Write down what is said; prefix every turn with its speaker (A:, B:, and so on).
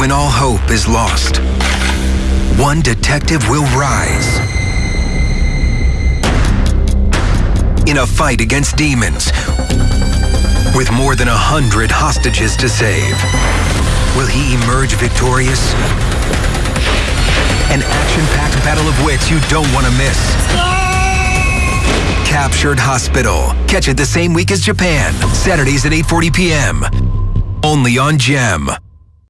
A: When all hope is lost, one detective will rise. In a fight against demons, with more than a hundred hostages to save. Will he emerge victorious? An action-packed battle of wits you don't want to miss. Captured Hospital. Catch it the same week as Japan. Saturdays at 8.40 p.m. Only on GEM.